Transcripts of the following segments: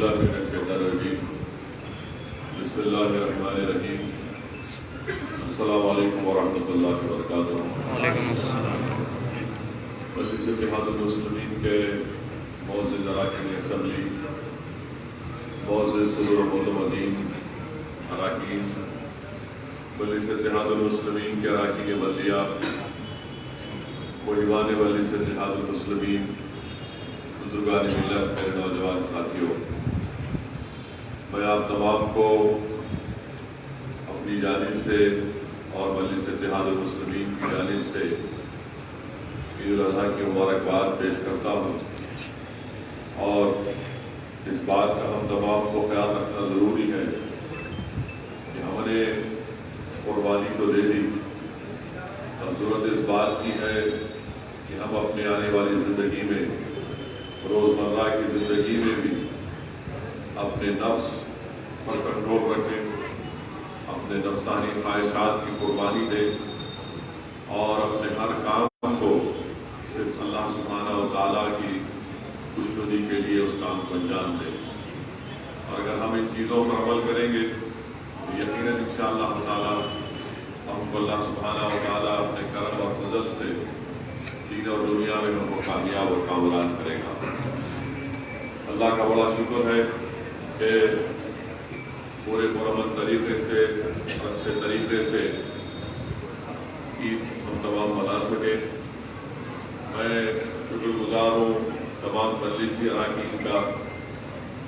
بالله من الشيطان الرجيم بسم الله الرحمن الرحيم السلام عليكم ورحمة الله وبركاته وعلیکم السلام۔ مجلس اتحاد المسلمین کے معزز اراکین اسمبلی۔ معزز صدر المدین اراکین۔ مجلس اتحاد المسلمین کے اراکین بلدیہ محبان مجلس اتحاد المسلمین۔ بزرگان ملت میرے نوجوان ساتھیوں۔ میں آپ تمام کو اپنی جانب سے اور مجلس اتحاد المسلمین کی جانب سے عید الاضحیٰ کی مبارکباد پیش کرتا ہوں اور اس بات کا ہم تمام کو خیال رکھنا ضروری ہے کہ ہم نے قربانی تو دے دی اب ضرورت اس بات کی ہے کہ ہم اپنے آنے والی زندگی میں، روزمرہ کی زندگی میں بھی اپنے نفس پر کنٹرول رکھیں اپنے نفسانی خواہشات کی قربانی دیں اور اپنے ہر کام کو صرف اللہ سبحانہ و تعالیٰ کی خوشنودی کے لیے اس کام کو انجام دیں اور اگر ہم ان چیزوں پر عمل کریں گے، تو یقیناً ان شاء اللہ تعالیٰ ہم کو اللہ سبحانہ و تعالیٰ اپنے کرم اور فضل سے دین اور دنیا میں ہم کو کامیاب اور کامران کرے گا۔ اللہ کا بڑا شکر ہے کہ پورے مرمت طریقے سے، اچھے طریقے سے عید ہم تمام منا سکے میں شکر گزار ہوں تمام مجلسی اراکین کا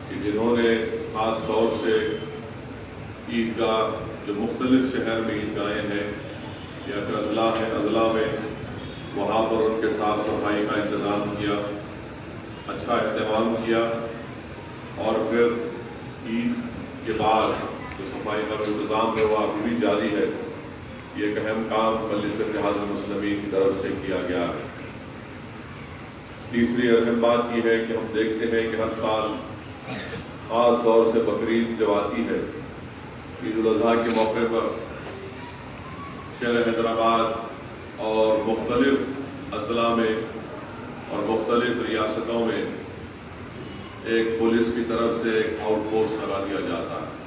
کہ جنہوں نے خاص طور سے عید گاہ جو مختلف شہر میں عید گاہیں ہیں یا پھر اضلاع ہیں اضلاع میں وہاں پر ان کے صاف صفائی کا انتظام کیا اچھا اہتمام کیا اور پھر عید کے بعد جو صفائی کا انتظام ہے وہ ابھی بھی جاری ہے، یہ ایک اہم کام مجلس اتحاد المسلمین کی طرف سے کیا گیا ہے۔ تیسری اہم بات یہ ہے کہ ہم دیکھتے ہیں کہ ہر سال خاص طور سے بقرعید جب آتی ہے، عید الاضحیٰ کے موقع پر شہر حیدرآباد اور مختلف اضلاع میں اور مختلف ریاستوں میں ایک پولیس کی طرف سے ایک آؤٹ پوسٹ لگا دیا جاتا ہے۔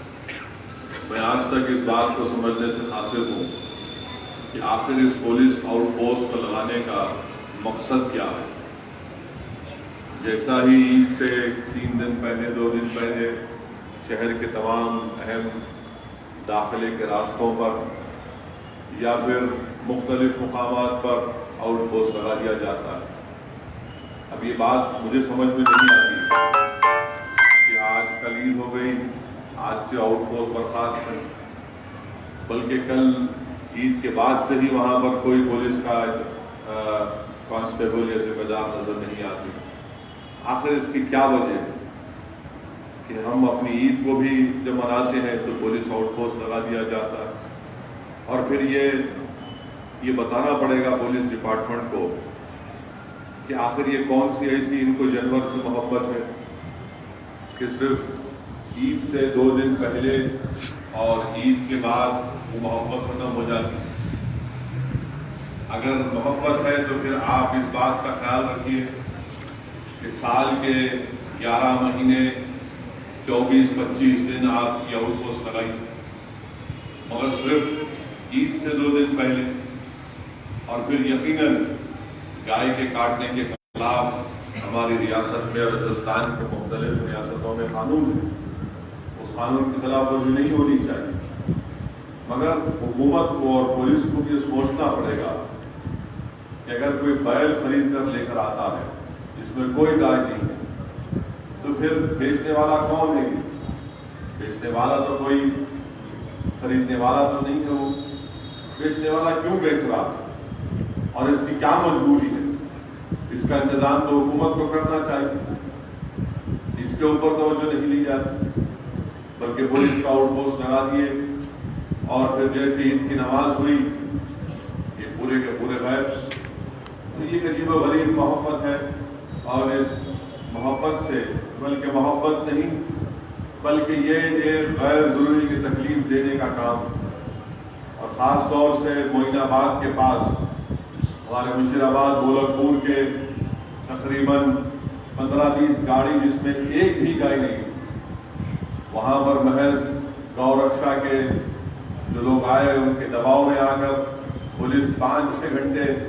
میں آج تک اس بات کو سمجھنے سے حاصل ہوں کہ آخر اس پولیس آؤٹ پوسٹ کو لگانے کا مقصد کیا ہے۔ جیسا ہی عید سے تین دن پہلے، دو دن پہلے شہر کے تمام اہم داخلے کے راستوں پر یا پھر مختلف مقامات پر آؤٹ پوسٹ لگا دیا جاتا ہے۔ اب یہ بات مجھے سمجھ میں نہیں آتی۔ آج کل عید ہو گئی آج سے آؤٹ پوسٹ برخاست ہے بلکہ کل عید کے بعد سے ہی وہاں پر کوئی پولیس کا کانسٹیبل یا ذمہ دار نظر نہیں آتی۔ آخر اس کی کیا وجہ؟ ہے کہ ہم اپنی عید کو بھی جب مناتے ہیں تو پولیس آؤٹ پوسٹ لگا دیا جاتا ہے۔ اور پھر یہ یہ بتانا پڑے گا پولیس ڈپارٹمنٹ کو کہ آخر یہ کون سی ایسی ان کو جانور سے محبت ہے کہ صرف عید سے دو دن پہلے اور عید کے بعد وہ محبت ختم ہو جاتی۔ اگر محبت ہے تو پھر آپ اس بات کا خیال رکھیے کہ سال کے گیارہ مہینے، چوبیس، پچیس دن آپ کی آؤٹ پوسٹ لگائی مگر صرف عید سے دو دن پہلے۔ اور پھر یقیناً گائے کے کاٹنے کے خلاف ہماری ریاست میں اور ہندوستان کے مختلف ریاستوں میں قانون ہے۔ اس قانون کی خلاف ورزی نہیں ہونی چاہیے۔ مگر حکومت کو اور پولیس کو یہ سوچنا پڑے گا کہ اگر کوئی بیل خرید کر لے کر آتا ہے جس میں کوئی گائے نہیں ہے، تو پھر بیچنے والا کون ہے؟ بیچنے والا تو کوئی، خریدنے والا تو نہیں ہے وہ۔ بیچنے والا کیوں بیچ رہا ہے؟ اور اس کی کیا مجبوری ہے؟ اس کا انتظام تو حکومت کو کرنا چاہیے۔ اس کے اوپر توجہ نہیں لی جاتی۔ بلکہ پولیس کا آؤٹ پوسٹ لگا دیے اور پھر جیسے عید کی نماز ہوئی، یہ پورے کے پورے غیر تو یہ عجیب و غریب محبت ہے اور اس محبت سے بلکہ محبت نہیں، بلکہ یہ ایک غیر ضروری کی تکلیف دینے کا کام۔ اور خاص طور سے معین آباد کے پاس، ہمارے مشیر آباد گولک پور کے تقریباً پندرہ بیس گاڑی، جس میں ایک بھی گائے نہیں۔ وہاں پر محض گو رکشا کے جو لوگ آئے ان کے دباؤ میں آ کر پولیس پانچ چھ گھنٹے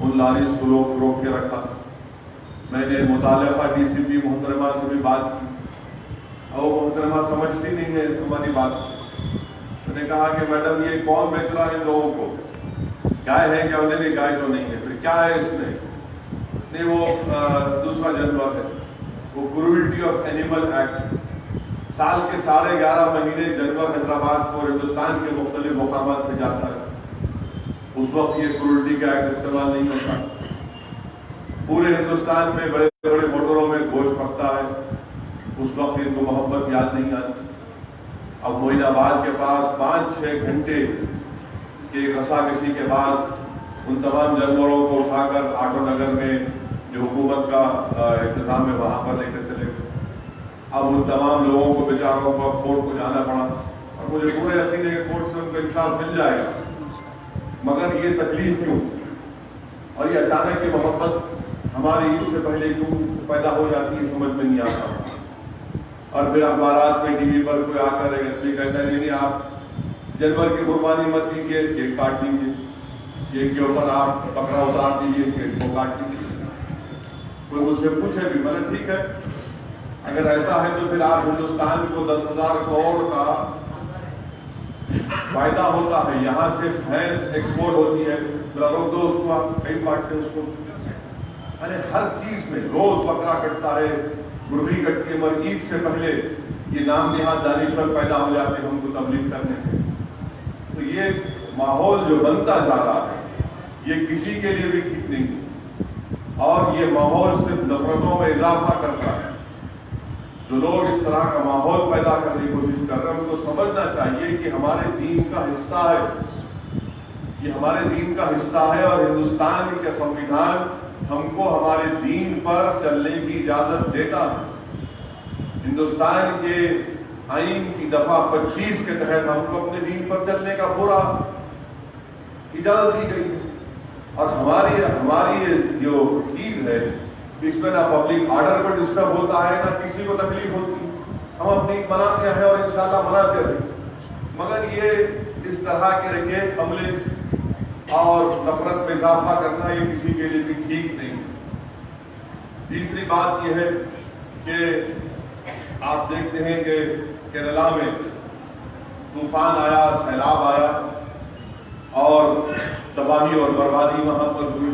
ان لاریز کو روک روک کے رکھا۔ میں نے متعلقہ ڈی سی پی، محترمہ سے بھی بات کی۔ اور وہ محترمہ سمجھتی نہیں ہے ہماری بات۔ میں نے کہا کہ میڈم، یہ کون بیچ رہا ہے ان لوگوں کو؟ گائے ہے؟ کیا انہیں نہیں گائے تو نہیں ہے؟ پھر کیا ہے اس میں؟ نہیں، وہ دوسرا جانور ہے۔ وہ کرویلٹی آف اینیمل ایکٹ سال کے ساڑھے گیارہ مہینے جنور حیدرآباد اور ہندوستان کے مختلف مقامات پہ جاتا ہے۔ اس وقت یہ کرولٹی کا ایکٹ استعمال نہیں ہوتا۔ پورے ہندوستان میں بڑے بڑے موٹروں میں گوشت پکتا ہے۔ اس وقت ان کو محبت یاد نہیں آتی۔ اب موئن آباد کے پاس پانچ چھ گھنٹے کے رسا کشی کے بعد ان تمام جانوروں کو اٹھا کر آٹو نگر میں جو حکومت کا انتظام ہے، وہاں پر لے کر چلے اب ان تمام لوگوں کو بیچاروں کو اب کورٹ کو جانا پڑا اور مجھے پورے یقین ہے کہ کورٹ سے ان کو انصاف مل جائے گا۔ مگر یہ تکلیف کیوں؟ اور یہ اچانک کی محبت ہماری عید سے پہلے کیوں پیدا ہو جاتی ہے سمجھ میں نہیں آتا۔ اور پھر اخبارات میں ٹی وی پر کوئی آ کر ایک آدمی کہتا ہے، نہیں آپ جانور کی قربانی مت کیجیے کیک کاٹ دیجیے کیک کے اوپر آپ پکڑا اتار دیجیے کیک کو کاٹ دیجیے کوئی مجھ سے پوچھے بھی مطلب ٹھیک ہے۔ اگر ایسا ہے تو پھر آپ ہندوستان کو دس ہزار کروڑ کا فائدہ ہوتا ہے۔ یہاں سے بھینس ایکسپورٹ ہوتی ہے۔ روک دو اس کو آپ کئی کاٹتے اس کو یعنی ہر چیز میں روز بکرا کٹتا ہے۔ مرغی کٹتی ہے۔ مگر عید سے پہلے یہ نام نہاد دانشور پیدا ہو جاتے ہیں، ہم کو تبلیغ کرنے کے تو یہ ماحول جو بنتا جا رہا ہے، یہ کسی کے لیے بھی ٹھیک نہیں اور یہ ماحول صرف نفرتوں میں اضافہ کرتا ہے۔ جو لوگ اس طرح کا ماحول پیدا کرنے کی کوشش کر رہے ہیں، ان کو سمجھنا چاہیے کہ ہمارے دین کا حصہ ہے۔ یہ ہمارے دین کا حصہ ہے اور ہندوستان کا سنویدھان ہم کو ہمارے دین پر چلنے کی اجازت دیتا ہے۔ ہندوستان کے آئین کی دفعہ پچیس کے تحت ہم کو اپنے دین پر چلنے کا پورا اجازت دی گئی ہے۔ اور ہماری ہماری جو عید ہے اس میں نہ پبلک آرڈر پر ڈسٹرب ہوتا ہے، نہ کسی کو تکلیف ہوتی ہم اپنی مناتے ہیں اور انشاءاللہ مناتے رہے مگر یہ اس طرح کے رکھے حملے اور نفرت میں اضافہ کرنا یہ کسی کے لیے بھی ٹھیک نہیں۔ تیسری بات یہ ہے کہ آپ دیکھتے ہیں کہ کیرلا میں طوفان آیا، سیلاب آیا اور تباہی اور بربادی وہاں پر ہوئی۔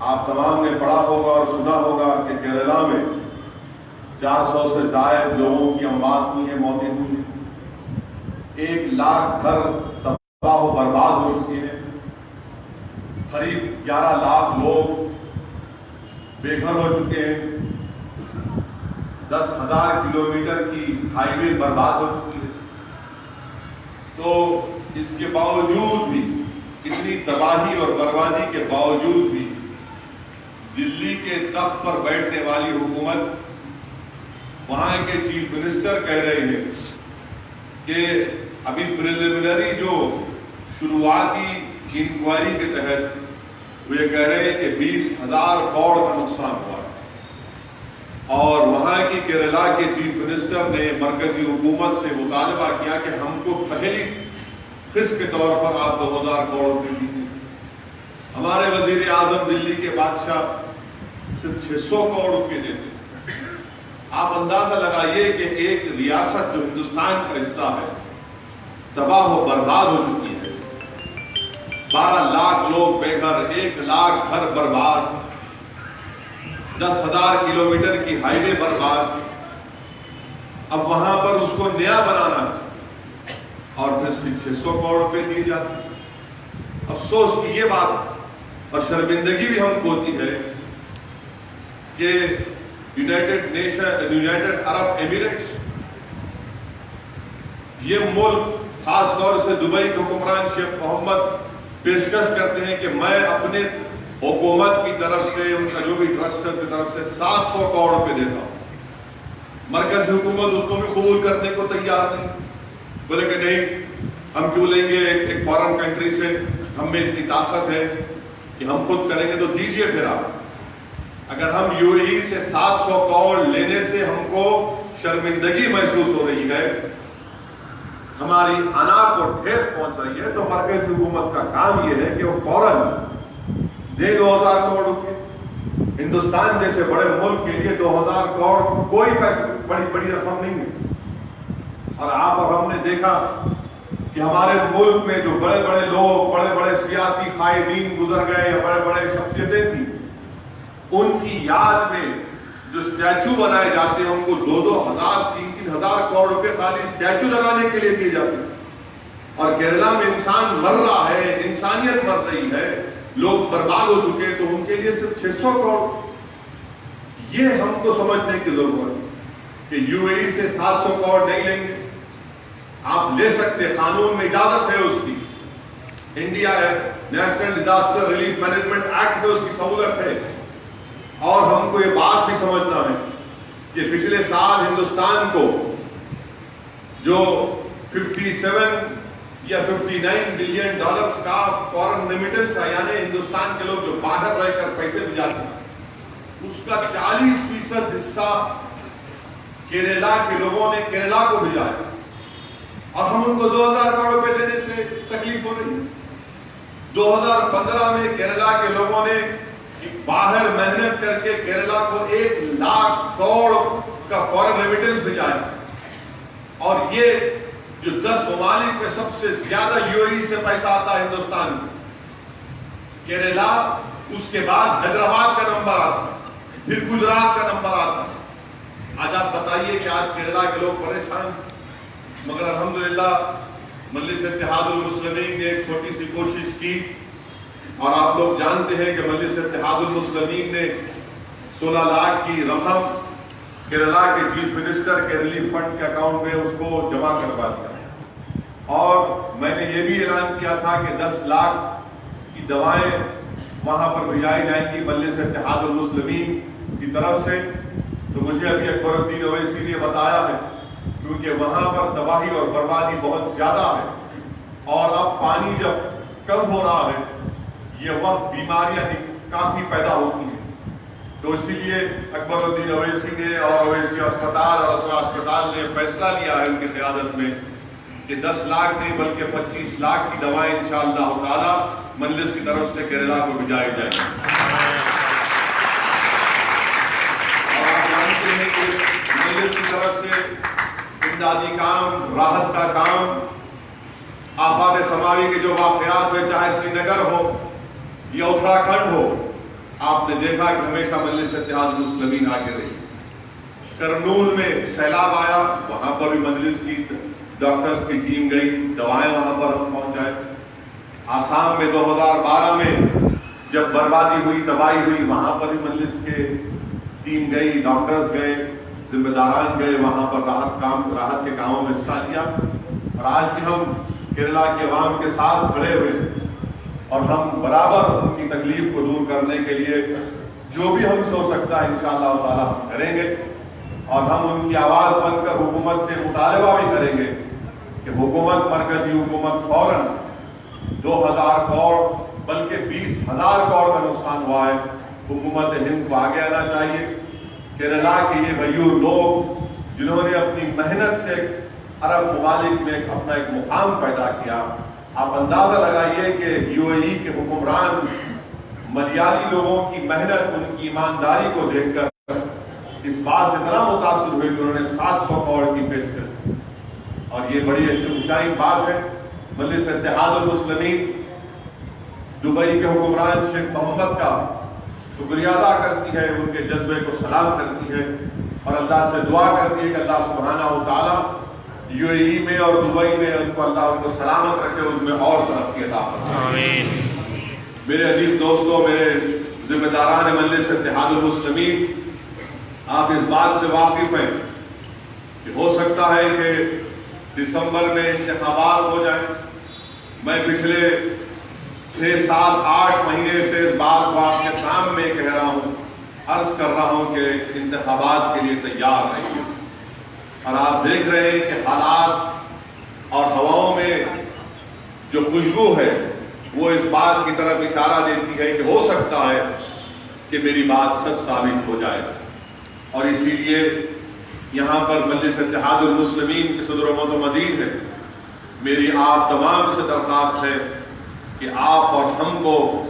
آپ تمام نے پڑھا ہوگا اور سنا ہوگا کہ کیرلا میں چار سو سے زائد لوگوں کی اموات ہوئی ہیں، موتیں ہوئی ہیں۔ ایک لاکھ گھر تباہ و برباد ہو چکے ہیں۔ قریب گیارہ لاکھ لوگ بے گھر ہو چکے ہیں۔ دس ہزار کلو میٹر کی ہائی وے برباد ہو چکی ہے۔ تو اس کے باوجود بھی، اتنی تباہی اور بربادی کے باوجود بھی دلی کے تخت پر بیٹھنے والی حکومت وہاں کے چیف منسٹر کہہ رہے ہیں کہ ابھی پریلیمنری جو شروعاتی انکوائری کے تحت وہ یہ کہہ رہے ہیں کہ بیس ہزار کروڑ کا نقصان ہوا اور وہاں کی کیرلا کے چیف منسٹر نے مرکزی حکومت سے مطالبہ کیا کہ ہم کو پہلی خص کے طور پر آپ دو ہزار کروڑ روپے دیجیے۔ ہمارے وزیر اعظم دلی کے بادشاہ صرف چھ سو کروڑ روپے دیتے آپ اندازہ لگائیے کہ ایک ریاست جو ہندوستان کا حصہ ہے، تباہ و برباد ہو چکی ہے۔ بارہ لاکھ لوگ بے گھر، ایک لاکھ گھر برباد۔ دس ہزار کلو میٹر کی ہائی وے برباد۔ اب وہاں پر اس کو نیا بنانا اور پھر صرف چھ سو کروڑ روپے دیے جاتے افسوس کی یہ بات اور شرمندگی بھی ہم کو ہوتی ہے کہ united nation, united Arab emirates یہ ملک خاص طور سے دبئی کے حکمران شیخ محمد پیشکش کرتے ہیں کہ میں اپنے حکومت کی طرف سے، ان کا جو بھی ٹرسٹ ہے اس کی طرف سے سات سو کروڑ روپے دیتا ہوں۔ مرکزی حکومت اس کو بھی قبول کرنے کو تیار نہیں۔ بولے کہ نہیں، ہم کیوں لیں گے؟ ایک فارن کنٹری سے ہم میں اتنی طاقت ہے کہ ہم خود کریں گے تو دیجیے پھر آپ۔ اگر ہم یو اے ای سے سات سو کروڑ لینے سے ہم کو شرمندگی محسوس ہو رہی ہے، ہماری انا کو ٹھیس پہنچ رہی ہے، تو مرکزی حکومت کا کام یہ ہے کہ وہ فوراً دے دو ہزار کروڑ روپے۔ ہندوستان جیسے بڑے ملک کے لیے دو ہزار کروڑ کوئی پیسے بڑی بڑی رقم نہیں ہے۔ اور آپ اور ہم نے دیکھا کہ ہمارے ملک میں جو بڑے بڑے لوگ، بڑے بڑے سیاسی قائدین گزر گئے یا بڑے بڑے شخصیتیں تھیں ان کی یاد میں جو اسٹیچو بنائے جاتے ہیں، ان کو دو دو ہزار، تین تین ہزار کروڑ روپے خالی اسٹیچو لگانے کے لیے دیے جاتے ہیں۔ اور کیرلا میں انسان مر رہا ہے، انسانیت مر رہی ہے، لوگ برباد ہو چکے تو ان کے لیے صرف چھ سو کروڑ۔ یہ ہم کو سمجھنے کی ضرورت ہے کہ یو اے سے سات سو کروڑ نہیں لیں گے۔ آپ لے سکتے قانون میں اجازت ہے اس کی۔ انڈیا ہے، national disaster relief management act میں اس کی سہولت ہے۔ اور ہم کو یہ بات بھی سمجھنا ہے کہ پچھلے سال ہندوستان کو جو ففٹی سیون یا ففٹی نائن بلین ڈالرز کا فورن ریمیٹنس ہے یعنی ہندوستان کے لوگ جو باہر رہ کر پیسے بھیجاتے ہیں، اس کا چالیس فیصد حصہ کیرلا کے لوگوں نے کیرلا کو بھیجا ہے۔ اور ہم ان کو دو ہزار کروڑ روپے دینے سے تکلیف ہو رہی ہے۔ دو ہزار پندرہ میں کیرلا کے لوگوں نے باہر محنت کر کے کیرلا کو ایک لاکھ کروڑ کا فورن ریمیٹنس بھیجا ہے اور یہ جو دس ممالک میں سب سے زیادہ یو ای سے پیسہ آتا ہے ہندوستان میں، کیرلا، اس کے بعد حیدرآباد کا نمبر آتا ہے، پھر گجرات کا نمبر آتا ہے۔ آج آپ بتائیے کہ آج کیرلا کے لوگ پریشان مگر الحمدللہ، مجلس اتحاد المسلمین نے ایک چھوٹی سی کوشش کی۔ اور آپ لوگ جانتے ہیں کہ مجلس اتحاد المسلمین نے سولہ لاکھ کی رقم کیرلا کے چیف منسٹر کے ریلیف فنڈ کے اکاؤنٹ میں اس کو جمع کروا دیا ہے۔ اور میں نے یہ بھی اعلان کیا تھا کہ دس لاکھ کی دوائیں وہاں پر بھیجائی جائیں گی مجلس اتحاد المسلمین کی طرف سے۔ تو مجھے ابھی اکبر الدین اویسی نے بتایا ہے، کیونکہ وہاں پر تباہی اور بربادی بہت زیادہ ہے۔ اور اب پانی جب کم ہو رہا ہے یہ وقت بیماریاں کافی پیدا ہوتی ہیں۔ تو اسی لیے اکبر الدین اویسی نے اور اویسی اسپتال اور اسرا اسپتال نے فیصلہ لیا ہے ان کی قیادت میں کہ دس لاکھ نہیں بلکہ پچیس لاکھ کی دوائیں انشاءاللہ تعالی مجلس کی طرف سے کیرلا کو بھجائی جائیں اور آپ جانتے ہیں کہ مجلس کی طرف سے امدادی کام، راحت کا کام، آفات سماوی کے جو واقعات ہوئے چاہے سری نگر ہو یا اتراکھنڈ ہو، آپ نے دیکھا کہ ہمیشہ مجلس اتحاد المسلمین آگے رہی۔ کرنول میں سیلاب آیا، وہاں پر بھی مجلس کی ڈاکٹرز کی ٹیم گئی، دوائیں وہاں پر ہم پہنچائے آسام میں دو ہزار بارہ میں جب بربادی ہوئی، تباہی ہوئی، وہاں پر بھی مجلس کے ٹیم گئی، ڈاکٹرز گئے ذمہ داران گئے، وہاں پر راحت کام، راحت کے کاموں میں حصہ لیا۔ اور آج بھی ہم کیرلا کے عوام کے ساتھ کھڑے ہوئے اور ہم برابر ان کی تکلیف کو دور کرنے کے لیے جو بھی ہم سو سکتا ہے انشاءاللہ تعالی ہم کریں گے اور ہم ان کی آواز بن کر حکومت سے مطالبہ بھی کریں گے کہ حکومت مرکزی حکومت فوراً دو ہزار کروڑ بلکہ بیس ہزار کروڑ کا نقصان ہوا ہے۔ حکومت ہند کو آگے آنا چاہیے۔ کیرلا کے یہ غیور لوگ جنہوں نے اپنی محنت سے عرب ممالک میں اپنا ایک مقام پیدا کیا آپ اندازہ لگائیے کہ یو اے ای کے حکمران ملیالی لوگوں کی محنت، ان کی ایمانداری کو دیکھ کر اس بات سے اتنا متاثر ہوئے کہ انہوں نے سات سو کروڑ کی پیشکش اور یہ بڑی اچھی اونچائی بات ہے۔ مجلس اتحاد المسلمین دبئی کے حکمران شیخ محمد کا شکریہ ادا کرتی ہے، ان کے جذبے کو سلام کرتی ہے اور اللہ سے دعا کرتی ہے کہ اللہ سبحانہ و تعالیٰ یو اے ای میں اور دبئی میں ان کو اللہ ان کو سلامت رکھے اس میں اور ترقی عطا آمین۔ میرے عزیز دوستوں میرے ذمہ داران مجلس اتحاد المسلمین آپ اس بات سے واقف ہیں کہ ہو سکتا ہے کہ دسمبر میں انتخابات ہو جائیں۔ میں پچھلے چھ سات آٹھ مہینے سے اس بات کو آپ کے سامنے کہہ رہا ہوں عرض کر رہا ہوں کہ انتخابات کے لیے تیار رہیے اور آپ دیکھ رہے ہیں کہ حالات اور ہواؤں میں جو خوشبو ہے، وہ اس بات کی طرف اشارہ دیتی ہے کہ ہو سکتا ہے کہ میری بات سچ ثابت ہو جائے۔ اور اسی لیے یہاں پر مجلس اتحاد المسلمین کے صدر و متمدین ہے۔ میری آپ تمام سے درخواست ہے کہ آپ اور ہم کو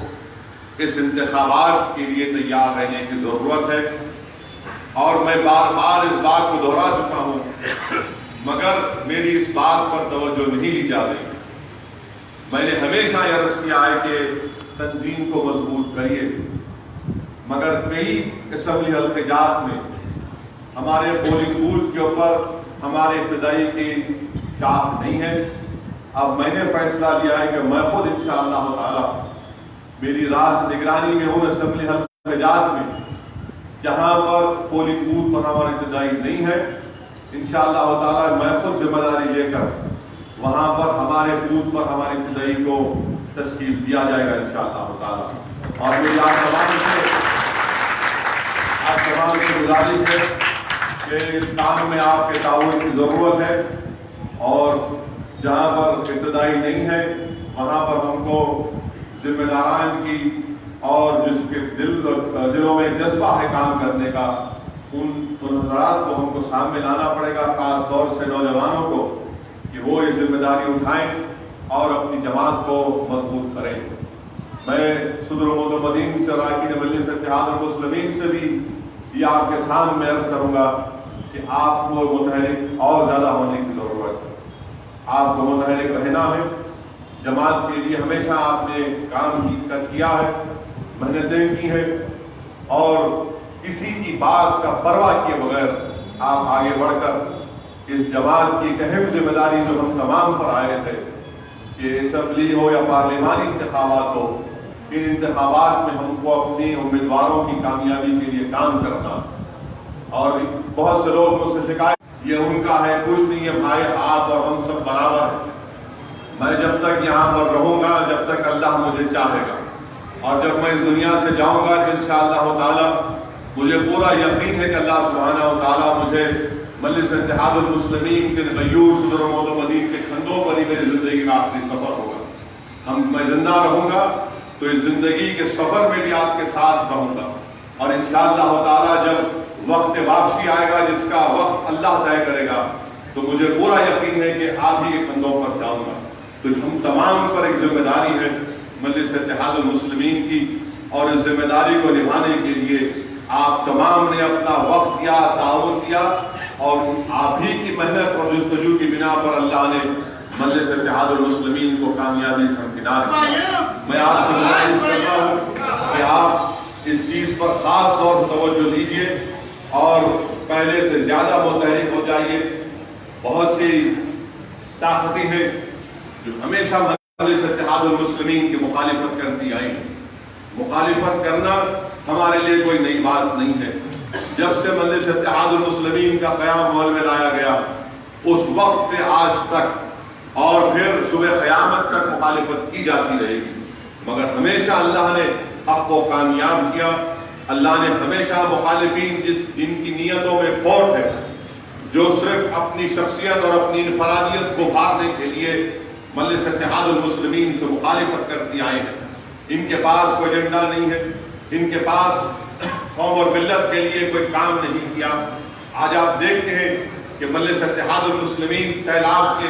اس انتخابات کے لیے تیار رہنے کی ضرورت ہے۔ اور میں بار بار اس بات کو دہرا چکا ہوں، مگر میری اس بات پر توجہ نہیں لی جا رہی۔ میں نے ہمیشہ یہ عرض کیا ہے کہ تنظیم کو مضبوط کریے۔ مگر کئی اسمبلی الخجات میں ہمارے پولنگ بوتھ کے اوپر ہمارے ابتدائی کی شاخ نہیں ہے۔ اب میں نے فیصلہ لیا ہے کہ میں خود انشاءاللہ تعالی میری راس نگرانی میں ہوں اسمبلی حلقات میں۔ جہاں پر پولنگ بوتھ پر ہمارے ابتدائی نہیں ہے، انشاءاللہ تعالی میں خود ذمہ داری لے کر وہاں پر ہمارے بوتھ پر ہمارے ابتدائی کو تشکیل دیا جائے گا انشاءاللہ تعالی۔ اور میری آپ تمام سے آپ تمام سے گزارش ہے کہ اس کام میں آپ کے تعاون کی ضرورت ہے اور جہاں پر ابتدائی نہیں ہے، وہاں پر ہم کو ذمہ داران کی اور جس کے دل دلوں میں جذبہ ہے کام کرنے کا، ان حضرات کو ہم کو سامنے لانا پڑے گا، خاص طور سے نوجوانوں کو، کہ وہ یہ ذمہ داری اٹھائیں اور اپنی جماعت کو مضبوط کریں۔ میں صدر متمدین سے راکین مجلس اتحاد المسلمین سے بھی یہ آپ کے سامنے عرض کروں گا کہ آپ کو متحرک اور زیادہ ہونے کی ضرورت ہے۔ آپ کو متحرک رہنا ہے۔ جماعت کے لیے ہمیشہ آپ نے کام کیا ہے۔ محنتیں کی ہیں اور کسی کی بات کا پرواہ کیے بغیر آپ آگے بڑھ کر اس جماعت کی ایک اہم ذمہ داری جو ہم تمام پر آئے تھے کہ اسمبلی ہو یا پارلیمانی انتخابات ہو، ان انتخابات میں ہم کو اپنی امیدواروں کی کامیابی کے لیے کام کرنا۔ اور بہت سے لوگ مجھ سے شکایت، یہ ان کا ہے، کچھ نہیں ہے بھائی، آپ اور ہم سب برابر ہیں۔ میں جب تک یہاں پر رہوں گا، جب تک اللہ مجھے چاہے گا۔ اور جب میں اس دنیا سے جاؤں گا تو انشاءاللہ تعالی، مجھے پورا یقین ہے کہ اللہ سبحانہ و تعالی مجھے مجلس اتحاد المسلمین کے غیور صدر و و مدین کے کھندوں پر ہی میری زندگی کا آخری سفر ہوگا۔ ہم، میں زندہ رہوں گا تو اس زندگی کے سفر میں بھی آپ کے ساتھ رہوں گا۔ اور انشاءاللہ تعالی جب وقت واپسی آئے گا، جس کا وقت اللہ طے کرے گا، تو مجھے پورا یقین ہے کہ آپ ہی کے کندھوں پر جاؤں گا۔ تو ہم تمام پر ایک ذمہ داری ہے مجلس اتحاد المسلمین کی اور اس ذمہ داری کو نبھانے کے لیے آپ تمام نے اپنا وقت دیا، تعاون دیا اور آپ ہی کی محنت اور جستجو کی بنا پر اللہ نے مجلس اتحاد المسلمین کو کامیابی سمکنار کیا۔ میں آپ سے گزارش کرتا ہوں کہ آپ اس چیز پر خاص طور سے توجہ دیجیے اور پہلے سے زیادہ متحرک ہو جائیے۔ بہت سی طاقتیں ہیں جو ہمیشہ اتحاد المسلمین کی مخالفت کرتی آئی مخالفت کرنا ہمارے لیے کوئی نئی بات نہیں ہے۔ جب سے مجلس اتحاد المسلمین کا قیام عمل میں لایا گیا، اس وقت سے آج تک اور پھر صبح قیامت تک مخالفت کی جاتی رہے گی۔ مگر ہمیشہ اللہ نے حق کو کامیاب کیا۔ اللہ نے ہمیشہ مخالفین جس جن کی نیتوں میں فوٹ ہے، جو صرف اپنی شخصیت اور اپنی انفرادیت کو بھارنے کے لیے مجلس اتحاد المسلمین سے مخالفت کرتی آئے ہیں۔ ان کے پاس کوئی ایجنڈا نہیں ہے۔ ان کے پاس قوم اور ملت کے لیے کوئی کام نہیں کیا۔ آج آپ دیکھتے ہیں کہ مجلس اتحاد المسلمین سیلاب کے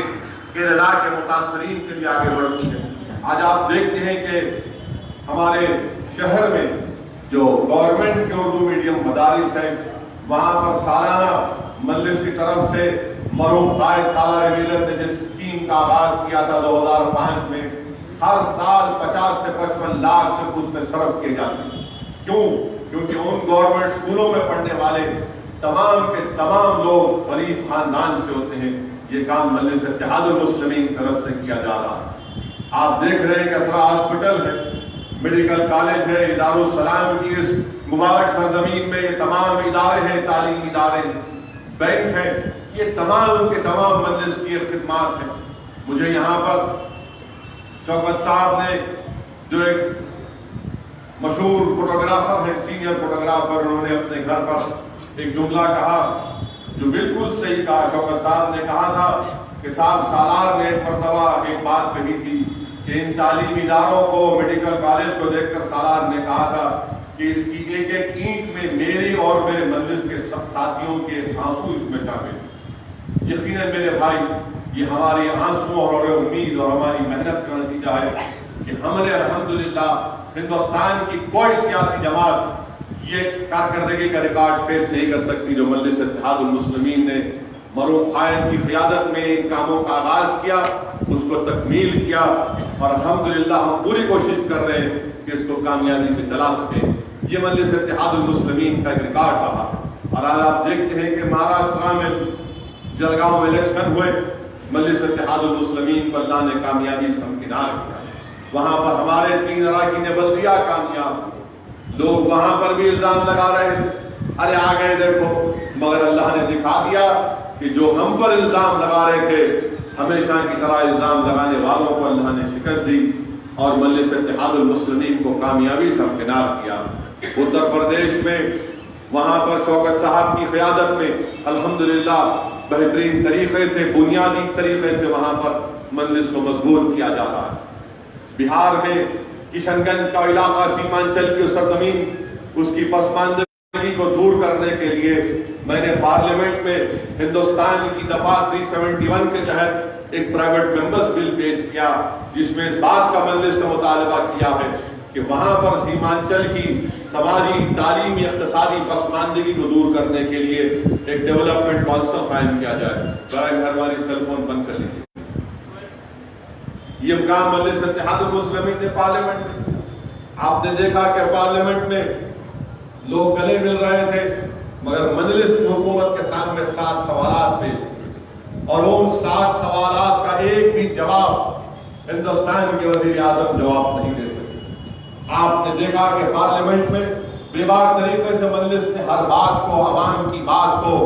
کیرلا کے متاثرین کے لیے آگے بڑھتی ہے آج آپ دیکھتے ہیں کہ ہمارے شہر میں جو گورنمنٹ کے اردو میڈیم مدارس ہیں، وہاں پر سالانہ مجلس کی طرف سے مرحوم قائد سالہ ملت نے جس اسکیم کا آغاز کیا تھا دو ہزار پانچ میں، ہر سال پچاس سے پچپن لاکھ سے اس میں صرف کیے جاتے ہیں۔ کیوں؟ کیونکہ ان گورنمنٹ سکولوں میں پڑھنے والے تمام کے تمام لوگ غریب خاندان سے ہوتے ہیں۔ یہ کام مجلس اتحاد المسلمین طرف سے کیا جا رہا ہے۔ آپ دیکھ رہے ہیں کہ اسرا ہاسپٹل ہے میڈیکل کالج ہے ادار السلام کی اس مبارک سرزمین میں یہ تمام ادارے ہیں تعلیمی ادارے ہیں۔ بینک ہیں یہ تمام کے تمام مجلس کی خدمات ہیں۔ مجھے یہاں پر شوکت صاحب نے جو ایک مشہور فوٹوگرافر ہے سینئر فوٹوگرافر، انہوں نے اپنے گھر پر ایک جملہ کہا جو بالکل صحیح کہا۔ شوکت صاحب نے کہا تھا کہ صاحب سالار نے ایک مرتبہ ایک بات کہی تھی کہ ان تعلیمی اداروں کو، میڈیکل کالج کو دیکھ کر سالار نے کہا تھا کہ اس کی ایک ایک اینٹ میں میری اور میرے مجلس کے ساتھیوں کے آنسو اس میں شامل یقیناً میرے بھائی یہ ہماری آنسو اور اور امید اور ہماری محنت کا نتیجہ ہے کہ ہم نے الحمدللہ ہندوستان کی کوئی سیاسی جماعت یہ کارکردگی کا ریکارڈ پیش نہیں کر سکتی جو مجلس اتحاد المسلمین نے مروم قائد کی قیادت میں ان کاموں کا آغاز کیا، اس کو تکمیل کیا اور الحمدللہ ہم پوری کوشش کر رہے ہیں کہ اس کو کامیابی سے چلا سکیں۔ یہ مجلس اتحاد المسلمین کا ایک ریکارڈ رہا۔ اور آج آپ دیکھتے ہیں کہ مہاراشٹرا میں جلگاؤں میں الیکشن ہوئے۔ مجلس اتحاد المسلمین کو اللہ نے کامیابی سے ہمکنار کیا وہاں پر ہمارے تین اراکین بلدیہ کامیاب لوگ وہاں پر بھی الزام لگا رہے تھے ارے آ گئے دیکھو۔ مگر اللہ نے دکھا دیا کہ جو ہم پر الزام لگا رہے تھے، ہمیشہ کی طرح الزام لگانے والوں کو اللہ نے شکست دی اور مجلس اتحاد المسلمین کو کامیابی سے ہمکنار کیا۔ اتر پردیش میں، وہاں پر شوکت صاحب کی قیادت میں، الحمدللہ بہترین طریقے سے، بنیادی طریقے سے وہاں پر مجلس کو مضبوط کیا جاتا ہے۔ بہار میں کشن گنج کا علاقہ، سیمانچل کی سرزمین، اس کی پسماندگی کو دور کرنے کے لیے میں نے پارلیمنٹ میں ہندوستان کی دفعہ 371 کے تحت ایک پرائیویٹ ممبرز بل پیش کیا، جس میں اس بات کا مجلس کا مطالبہ کیا ہے کہ وہاں پر سیمانچل کی سماجی، تعلیمی، اقتصادی پسماندگی کو دور کرنے کے لیے ایک ڈیولپمنٹ کونسل قائم کیا جائے۔ برائے گھر والی سیل فون بند کر لیجیے یہ مقام مجلس اتحاد المسلمین نے پارلیمنٹ میں۔ آپ نے دیکھا کہ پارلیمنٹ میں لوگ گلے مل رہے تھے، مگر مجلس حکومت کے سامنے سات سوالات پیش اور ان سات سوالات کا ایک بھی جواب ہندوستان کے وزیر اعظم جواب نہیں دے سکے۔ آپ نے دیکھا کہ پارلیمنٹ میں بے بار طریقے سے مجلس نے ہر بات کو، عوام کی بات کو